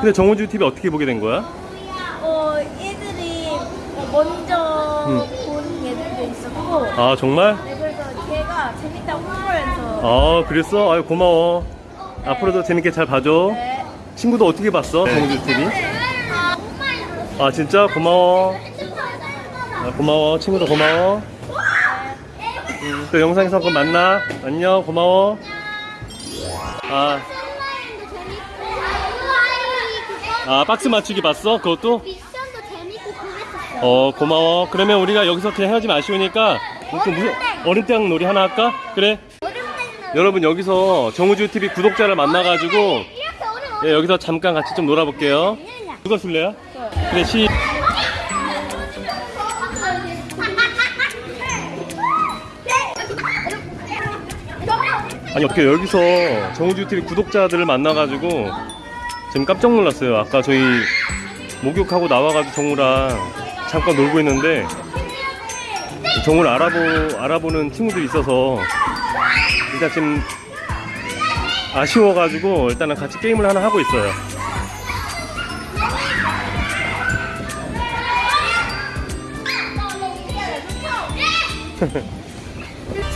근데 정우주 TV 어떻게 보게 된 거야? 어, 애들이 먼저 음. 본 애들도 있었고, 아 정말? 네, 그래서 걔가 재밌다고 홍보해서. 아 그랬어? 아유 고마워 앞으로도 재밌게 잘 봐줘 네. 친구도 어떻게 봤어 정우주 TV? 아 진짜 고마워 아, 고마워 친구도 고마워 음, 또 영상에서 한번 만나 안녕 고마워 아, 아 박스 맞추기 봤어 그것도? 미션도 재밌고 그랬었어. 어 고마워 그러면 우리가 여기서 그냥 헤어지면 아쉬우니까 또 무슨 어른땅 놀이 하나 할까? 그래 여러분 여기서 정우주 TV 구독자를 만나가지고. 예, 여기서 잠깐 같이 좀 놀아볼게요 누가 술래야? 그래 시 아니 어떻게 여기서 정우주 TV 구독자들을 만나가지고 지금 깜짝 놀랐어요. 아까 저희 목욕하고 나와가지고 정우랑 잠깐 놀고 있는데 정우를 알아보, 알아보는 친구들이 있어서 일단 지금 아쉬워가지고 일단은 같이 게임을 하나 하고 있어요